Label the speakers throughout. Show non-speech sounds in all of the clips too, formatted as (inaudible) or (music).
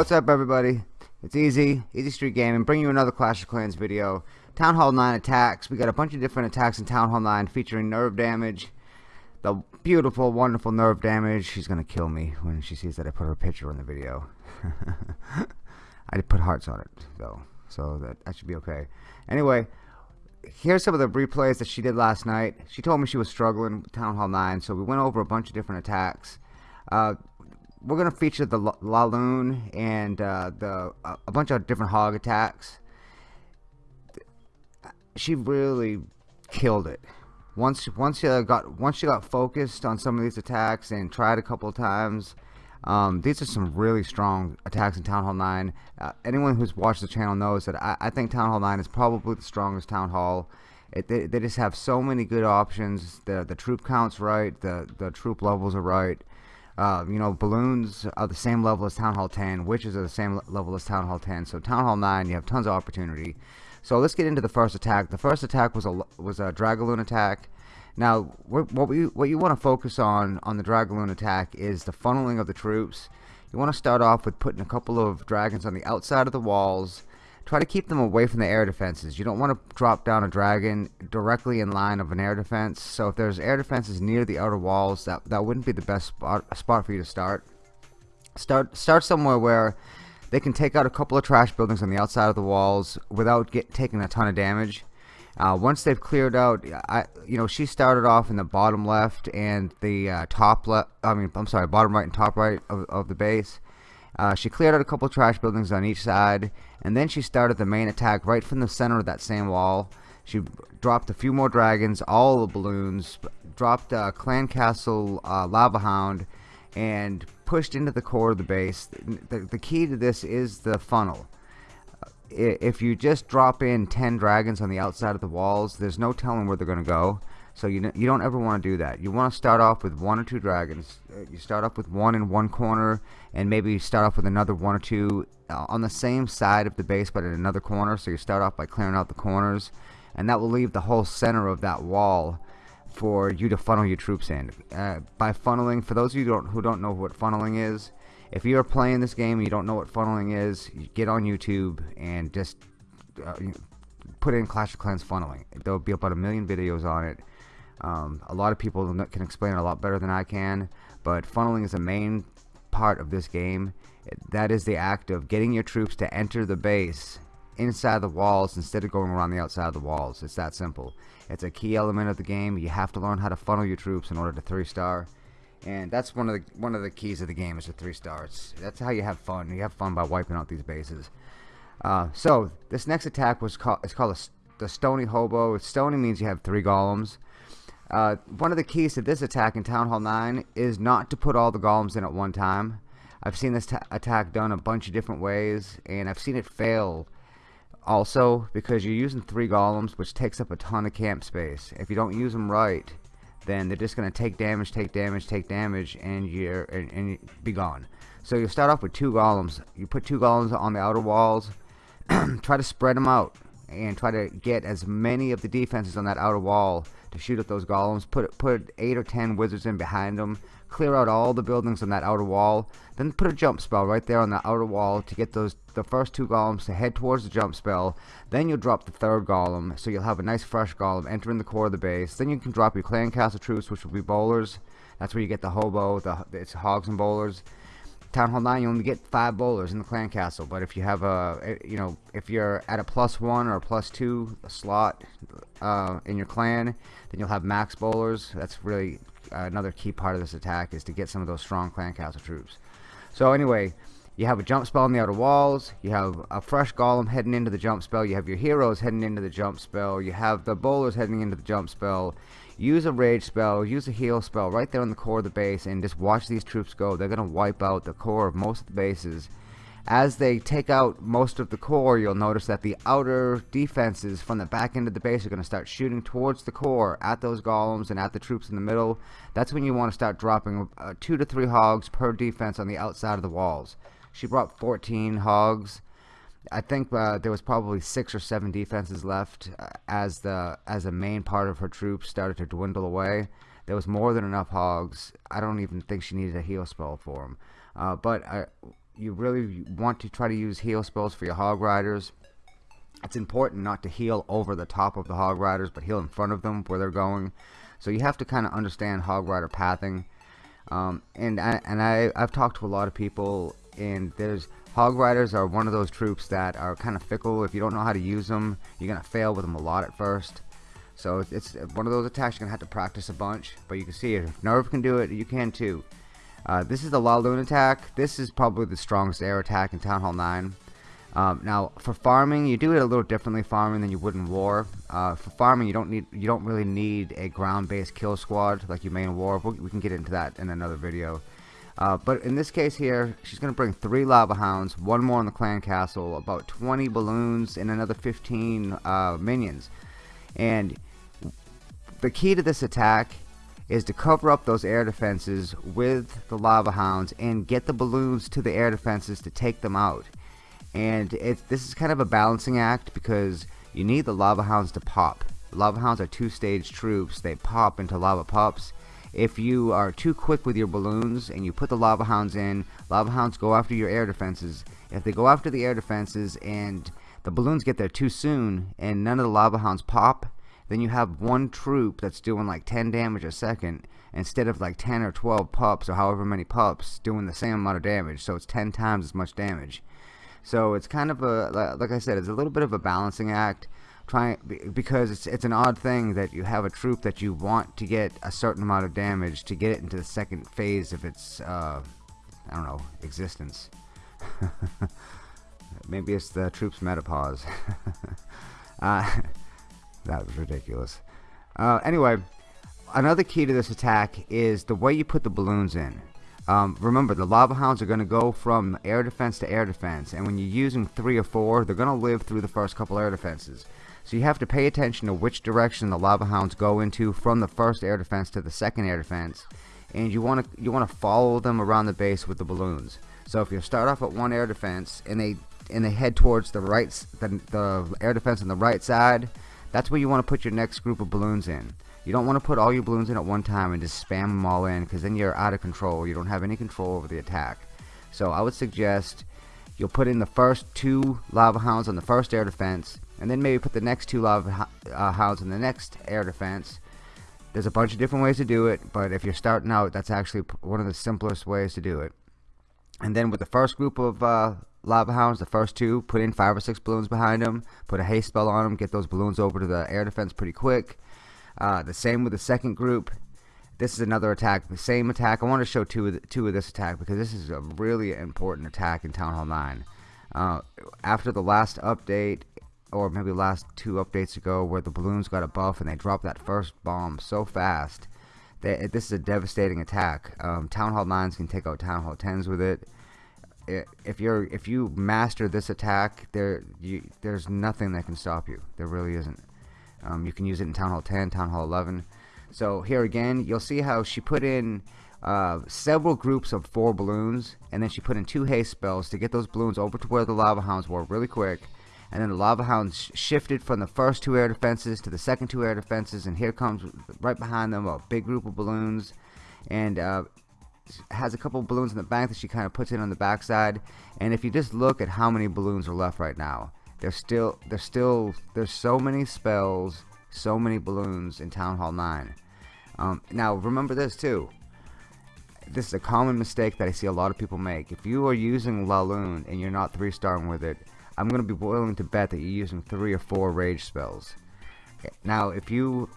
Speaker 1: what's up everybody? It's Easy, Easy Street Gaming, bringing you another Clash of Clans video. Town Hall 9 attacks. We got a bunch of different attacks in Town Hall 9 featuring nerve damage. The beautiful, wonderful nerve damage. She's gonna kill me when she sees that I put her picture in the video. (laughs) I did put hearts on it though, so that, that should be okay. Anyway, here's some of the replays that she did last night. She told me she was struggling with Town Hall 9, so we went over a bunch of different attacks. Uh, we're going to feature the Laloon and uh, the uh, a bunch of different hog attacks. She really killed it. Once once she got once she got focused on some of these attacks and tried a couple times, um, these are some really strong attacks in Town Hall 9. Uh, anyone who's watched the channel knows that I, I, think Town Hall 9 is probably the strongest Town Hall. It, they, they, just have so many good options. The the troop count's right. The the troop levels are right. Uh, you know, balloons are the same level as Town Hall 10. Witches are the same level as Town Hall 10. So Town Hall 9, you have tons of opportunity. So let's get into the first attack. The first attack was a was a Dragaloon attack. Now, what we what you want to focus on on the Dragaloon attack is the funneling of the troops. You want to start off with putting a couple of dragons on the outside of the walls. Try to keep them away from the air defenses. You don't want to drop down a dragon directly in line of an air defense. So if there's air defenses near the outer walls, that that wouldn't be the best spot spot for you to start. Start start somewhere where they can take out a couple of trash buildings on the outside of the walls without get taking a ton of damage. Uh, once they've cleared out, I, you know, she started off in the bottom left and the uh, top left. I mean, I'm sorry, bottom right and top right of, of the base. Uh, she cleared out a couple trash buildings on each side, and then she started the main attack right from the center of that same wall. She dropped a few more dragons, all the balloons, dropped a clan castle uh, lava hound, and pushed into the core of the base. The, the key to this is the funnel if you just drop in 10 dragons on the outside of the walls there's no telling where they're gonna go so you, you don't ever want to do that you want to start off with one or two dragons uh, you start off with one in one corner and maybe start off with another one or two uh, on the same side of the base but in another corner so you start off by clearing out the corners and that will leave the whole center of that wall for you to funnel your troops in uh, by funneling for those of you who don't, who don't know what funneling is if you're playing this game and you don't know what funneling is, get on YouTube and just uh, put in Clash of Clans funneling. There'll be about a million videos on it. Um, a lot of people can explain it a lot better than I can, but funneling is the main part of this game. That is the act of getting your troops to enter the base inside the walls instead of going around the outside of the walls. It's that simple. It's a key element of the game. You have to learn how to funnel your troops in order to three star and that's one of the one of the keys of the game is the three stars that's how you have fun you have fun by wiping out these bases uh, so this next attack was called it's called a, the stony hobo stony means you have three golems uh, one of the keys to this attack in Town Hall 9 is not to put all the golems in at one time I've seen this attack done a bunch of different ways and I've seen it fail also because you're using three golems which takes up a ton of camp space if you don't use them right then they're just going to take damage, take damage, take damage, and you're and, and be gone. So you start off with two golems. You put two golems on the outer walls. (clears throat) try to spread them out and try to get as many of the defenses on that outer wall to shoot at those golems. Put put eight or ten wizards in behind them. Clear out all the buildings on that outer wall. Then put a jump spell right there on the outer wall to get those the first two golems to head towards the jump spell. Then you'll drop the third golem, so you'll have a nice fresh golem entering the core of the base. Then you can drop your clan castle troops, which will be bowlers. That's where you get the hobo, the it's hogs and bowlers. Town Hall 9, you only get five bowlers in the clan castle, but if you have a, eh, you know, if you're at a plus one or a plus two slot uh, in your clan, then you'll have max bowlers. That's really uh, another key part of this attack is to get some of those strong clan castle troops. So anyway, you have a jump spell on the outer walls, you have a fresh golem heading into the jump spell, you have your heroes heading into the jump spell, you have the bowlers heading into the jump spell, use a rage spell, use a heal spell right there on the core of the base and just watch these troops go. They're going to wipe out the core of most of the bases. As they take out most of the core, you'll notice that the outer defenses from the back end of the base are going to start shooting towards the core at those golems and at the troops in the middle. That's when you want to start dropping uh, two to three hogs per defense on the outside of the walls. She brought 14 hogs I think uh, there was probably six or seven defenses left uh, as the as the main part of her troops started to dwindle away. There was more than enough hogs. I don't even think she needed a heal spell for them. Uh, but I, you really want to try to use heal spells for your hog riders it's important not to heal over the top of the hog riders but heal in front of them where they're going so you have to kind of understand hog rider pathing um, and I, and I I've talked to a lot of people and there's hog riders are one of those troops that are kind of fickle. If you don't know how to use them you're gonna fail with them a lot at first. So it's one of those attacks you're gonna have to practice a bunch but you can see if Nerve can do it you can too. Uh, this is the Laloon attack. This is probably the strongest air attack in Town Hall 9 um, now for farming you do it a little differently farming than you would in war. Uh, for farming you don't need you don't really need a ground-based kill squad like you may in war we can get into that in another video uh, but in this case here she's gonna bring three lava hounds one more in the clan castle about 20 balloons and another 15 uh, minions. And the key to this attack is to cover up those air defenses with the lava hounds and get the balloons to the air defenses to take them out. And this is kind of a balancing act because you need the lava hounds to pop. Lava hounds are two-stage troops. They pop into lava pups if you are too quick with your balloons and you put the lava hounds in lava hounds go after your air defenses. If they go after the air defenses and the balloons get there too soon and none of the lava hounds pop then you have one troop that's doing like 10 damage a second instead of like 10 or 12 pups or however many pups doing the same amount of damage. So it's 10 times as much damage. So it's kind of a, like I said, it's a little bit of a balancing act. Trying because it's it's an odd thing that you have a troop that you want to get a certain amount of damage to get it into the second phase of its uh, I don't know existence. (laughs) Maybe it's the troop's metapause. (laughs) uh, (laughs) that was ridiculous. Uh, anyway, another key to this attack is the way you put the balloons in. Um, remember, the lava hounds are going to go from air defense to air defense, and when you're using three or four, they're going to live through the first couple air defenses. So you have to pay attention to which direction the lava hounds go into from the first air defense to the second air defense, and you want to you want to follow them around the base with the balloons. So if you start off at one air defense and they and they head towards the right the, the air defense on the right side, that's where you want to put your next group of balloons in. You don't want to put all your balloons in at one time and just spam them all in because then you're out of control. You don't have any control over the attack. So I would suggest you'll put in the first two lava hounds on the first air defense and then maybe put the next two lava uh, hounds in the next air defense. There's a bunch of different ways to do it, but if you're starting out, that's actually one of the simplest ways to do it. And then with the first group of uh, lava hounds, the first two, put in five or six balloons behind them, put a haste spell on them, get those balloons over to the air defense pretty quick uh, the same with the second group. This is another attack, the same attack. I want to show two of, the, two of this attack because this is a really important attack in Town Hall 9. Uh, after the last update, or maybe last two updates ago, where the balloons got a buff and they dropped that first bomb so fast, that this is a devastating attack. Um, Town Hall 9s can take out Town Hall 10s with it. If you're if you master this attack, there you, there's nothing that can stop you. There really isn't. Um, you can use it in Town Hall 10, Town Hall 11. So here again, you'll see how she put in uh, several groups of four balloons, and then she put in two haste spells to get those balloons over to where the lava hounds were really quick. And then the lava hounds shifted from the first two air defenses to the second two air defenses, and here comes right behind them a big group of balloons, and uh, has a couple balloons in the back that she kind of puts in on the backside. And if you just look at how many balloons are left right now, there's still there's still there's so many spells so many balloons in Town Hall 9 um, now remember this too. This is a common mistake that I see a lot of people make. If you are using Laloon and you're not three starring with it I'm gonna be willing to bet that you're using three or four rage spells now if you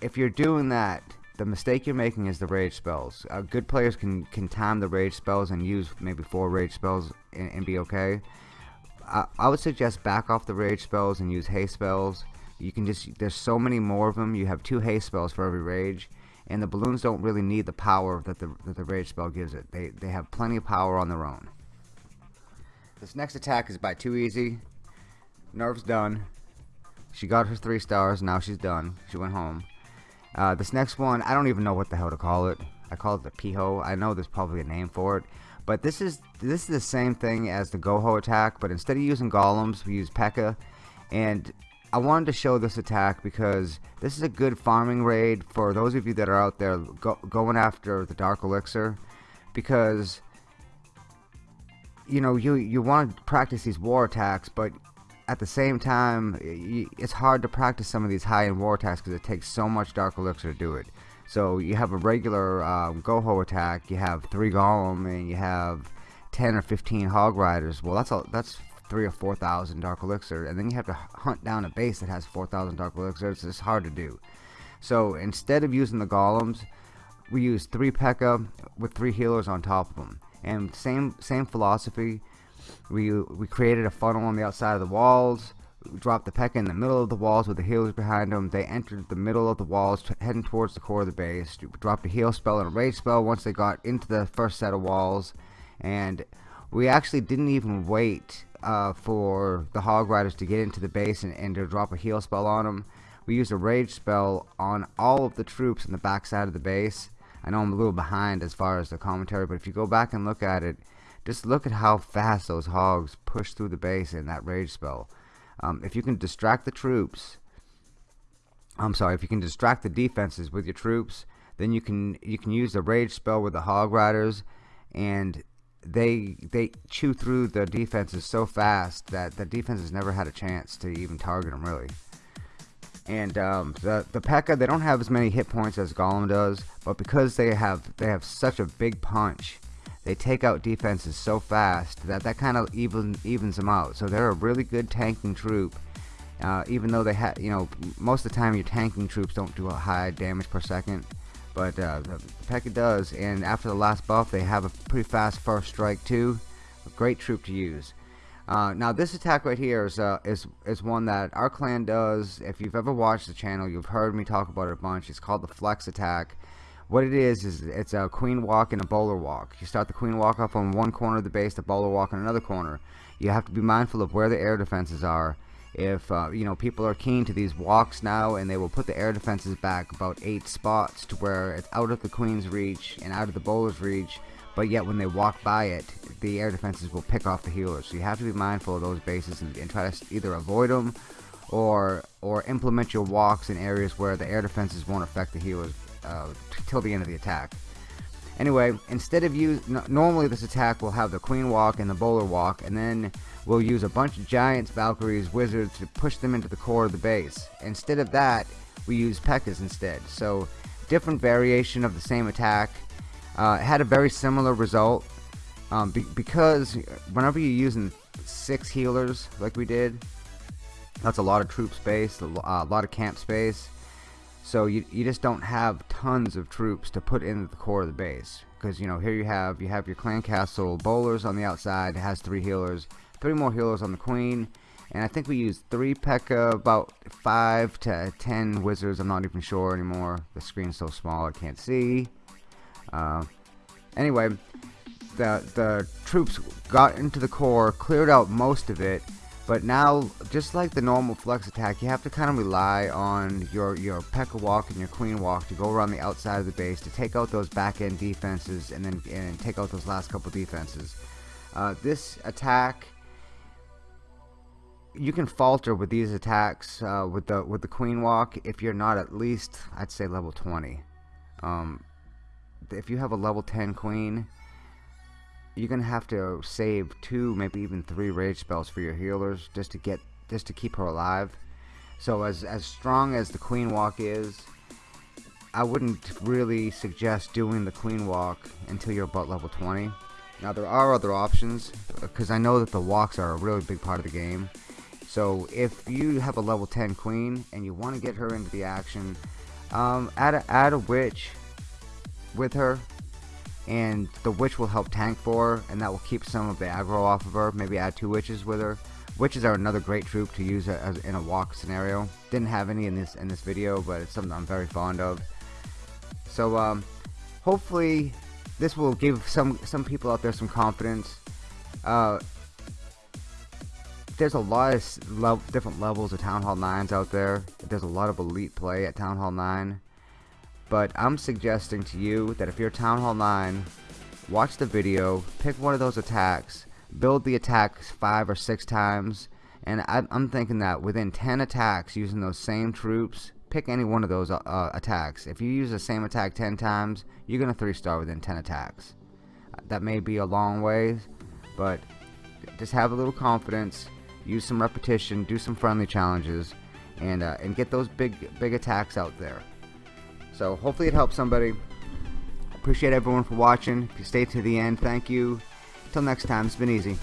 Speaker 1: if you're doing that the mistake you're making is the rage spells uh, good players can can time the rage spells and use maybe four rage spells and, and be okay I, I would suggest back off the rage spells and use haste spells. You can just, there's so many more of them. You have two haste spells for every rage. And the balloons don't really need the power that the, that the rage spell gives it. They, they have plenty of power on their own. This next attack is by too easy. Nerve's done. She got her three stars. Now she's done. She went home. Uh, this next one, I don't even know what the hell to call it. I call it the Piho. I know there's probably a name for it. But this is this is the same thing as the Goho attack, but instead of using golems, we use P.E.K.K.A. And I wanted to show this attack because this is a good farming raid for those of you that are out there go, going after the Dark Elixir. Because you know you you want to practice these war attacks but at the same time it's hard to practice some of these high-end war attacks because it takes so much dark elixir to do it. So you have a regular um, goho attack you have three golem and you have 10 or 15 hog riders. Well that's a, that's three or four thousand dark elixir and then you have to hunt down a base that has 4,000 dark elixir it's just hard to do. So instead of using the golems we use three P.E.K.K.A with three healers on top of them and same same philosophy. We we created a funnel on the outside of the walls we dropped the P.E.K.K.A in the middle of the walls with the healers behind them they entered the middle of the walls heading towards the core of the base. Dropped a heal spell and a rage spell once they got into the first set of walls. And we actually didn't even wait uh, for the hog riders to get into the base and, and to drop a heal spell on them we used a rage spell on all of the troops in the back side of the base I know I'm a little behind as far as the commentary, but if you go back and look at it, just look at how fast those hogs push through the base in that rage spell. Um, if you can distract the troops, I'm sorry, if you can distract the defenses with your troops, then you can you can use the rage spell with the hog riders, and they they chew through the defenses so fast that the defenses never had a chance to even target them really. And um, the the P.E.K.K.A they don't have as many hit points as Golem does, but because they have they have such a big punch, they take out defenses so fast that that kind of even evens them out. So they're a really good tanking troop. Uh, even though they have, you know, most of the time your tanking troops don't do a high damage per second, but uh, the P.E.K.K.A does. And after the last buff, they have a pretty fast first strike too. A great troop to use. Uh, now this attack right here is, uh, is is one that our clan does. If you've ever watched the channel, you've heard me talk about it a bunch. It's called the Flex attack. What it is is it's a queen walk and a bowler walk. You start the queen walk up on one corner of the base, the bowler walk on another corner. You have to be mindful of where the air defenses are. If uh, you know people are keen to these walks now, and they will put the air defenses back about eight spots to where it's out of the queen's reach and out of the bowler's reach but yet when they walk by it the air defenses will pick off the healers. So you have to be mindful of those bases and, and try to either avoid them or or implement your walks in areas where the air defenses won't affect the healers uh, till the end of the attack. Anyway instead of you normally this attack will have the queen walk and the bowler walk and then we'll use a bunch of giants valkyries wizards to push them into the core of the base. Instead of that we use P.E.K.K.As instead. So different variation of the same attack uh, had a very similar result um, be because whenever you're using six healers like we did that's a lot of troop space a lot of camp space. So you, you just don't have tons of troops to put in the core of the base. Because you know here you have you have your clan castle bowlers on the outside it has three healers three more healers on the queen and I think we used three P.E.K.K.A about five to ten wizards I'm not even sure anymore the screen's so small I can't see uh, anyway, the, the troops got into the core, cleared out most of it, but now, just like the normal flex attack, you have to kind of rely on your, your P.E.K.K.A walk and your Queen walk to go around the outside of the base to take out those back end defenses and then and take out those last couple defenses. Uh, this attack, you can falter with these attacks uh, with the with the Queen walk if you're not at least, I'd say level 20. Um, if you have a level 10 queen you're gonna have to save two maybe even three rage spells for your healers just to get just to keep her alive. So as as strong as the queen walk is I wouldn't really suggest doing the queen walk until you're about level 20 now there are other options because I know that the walks are a really big part of the game. So if you have a level 10 queen and you want to get her into the action um, add, a, add a witch with her and the witch will help tank for her and that will keep some of the aggro off of her. Maybe add two witches with her. Witches are another great troop to use as in a walk scenario. Didn't have any in this in this video but it's something I'm very fond of. So um, hopefully this will give some some people out there some confidence. Uh, there's a lot of le different levels of Town Hall 9s out there. There's a lot of elite play at Town Hall 9 but I'm suggesting to you that if you're Town Hall 9, watch the video, pick one of those attacks, build the attacks five or six times, and I'm thinking that within 10 attacks using those same troops, pick any one of those uh, uh attacks. If you use the same attack 10 times, you're going to 3 star within 10 attacks. That may be a long way, but just have a little confidence, use some repetition, do some friendly challenges, and uh, and get those big big attacks out there. So hopefully it helps somebody. Appreciate everyone for watching. If you stayed to the end, thank you. Until next time, it's been easy.